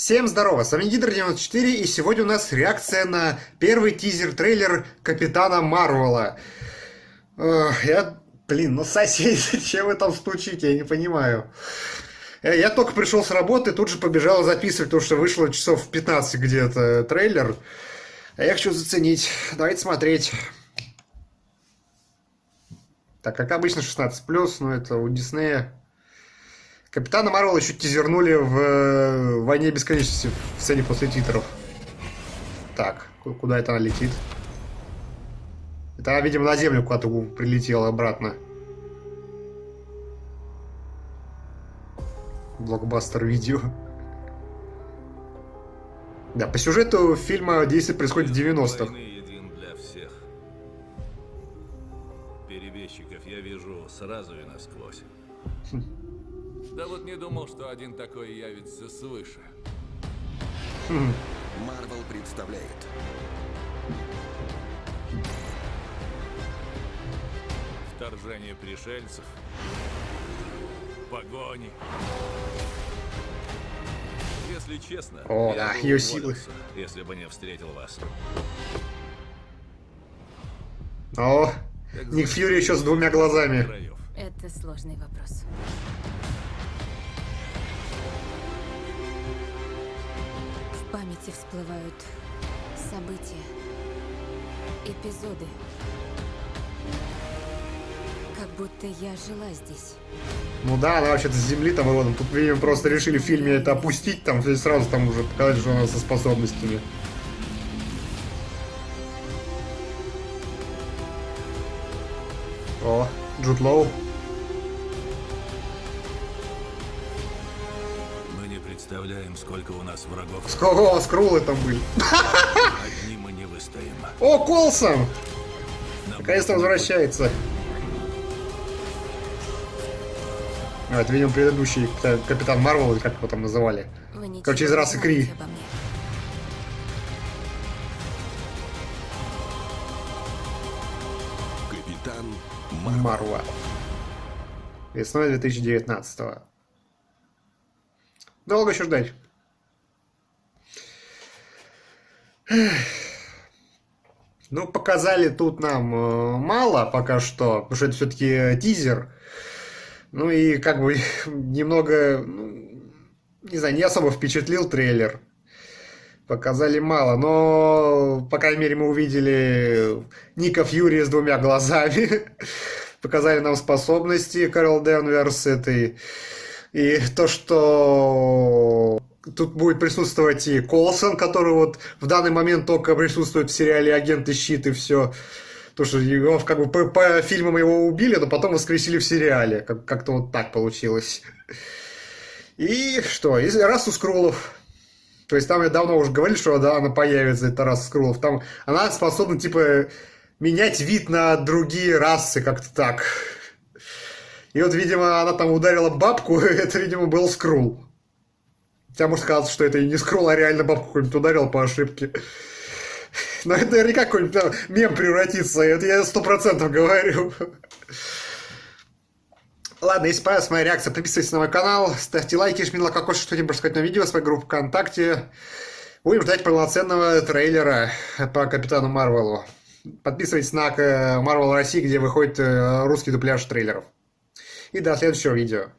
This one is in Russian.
Всем здорово, с вами Гидр94, и сегодня у нас реакция на первый тизер-трейлер Капитана Марвела. Я, блин, ну соседи, зачем вы там стучите, я не понимаю. Э, я только пришел с работы, тут же побежал записывать, потому что вышло часов в 15 где-то трейлер. А я хочу заценить. Давайте смотреть. Так, как обычно 16+, но это у Диснея Капитана Марвел еще тизернули в э, «Войне бесконечности» в сцене после титров. Так, куда это она летит? Это она, видимо, на Землю куда-то прилетела обратно. Блокбастер видео. Да, по сюжету фильма действие происходит в 90-х. Перебежчиков я вижу сразу и насквозь. Да вот не думал, что один такой явится свыше. Марвел представляет. Вторжение пришельцев. Погони. Если честно, О, да, ее силы. Если бы не встретил вас. О, Ник Фьюри еще с двумя глазами. Это сложный вопрос. Памяти всплывают события, эпизоды. Как будто я жила здесь. Ну да, она вообще-то с земли там родом. Тут, видимо, просто решили в фильме это опустить, там сразу там уже показать, что она со способностями. О, Джуд Лоу. Представляем, сколько у нас врагов. Сколько скрулы там были. Одни мы не выстоим. О, Колсон! Наконец-то возвращается. А, это, видимо, предыдущий Капитан Марвел, или как его там называли. Короче, из расы Кри. Капитан Марвел. Весной 2019 -го. Долго еще ждать. Ну, показали тут нам э, мало пока что, потому что это все-таки тизер. Ну и как бы немного, ну, не знаю, не особо впечатлил трейлер. Показали мало, но, по крайней мере, мы увидели Ника Фьюри с двумя глазами. Показали нам способности Карл Денверс этой и то, что тут будет присутствовать и Колсон, который вот в данный момент только присутствует в сериале «Агенты щит» и все. То, что его как бы по, по фильмам его убили, но потом воскресили в сериале. Как- как-то вот так получилось. И что? И Расу Скрулов. То есть там я давно уже говорил, что да, она появится, это Раса Скрулов. Там она способна, типа, менять вид на другие расы, как-то так. И вот, видимо, она там ударила бабку, это, видимо, был скрул. Хотя может казаться, что это и не скрул, а реально бабку какую-нибудь ударил по ошибке. Но это наверняка какой-нибудь мем превратится, это я сто процентов говорю. Ладно, если понравилась моя реакция, подписывайтесь на мой канал, ставьте лайки, жмите лайкокош, что-нибудь рассказать на видео, свою группу ВКонтакте. Будем ждать полноценного трейлера по Капитану Марвелу. Подписывайтесь на Марвел России, где выходит э, русский дубляж трейлеров. И до следующего видео.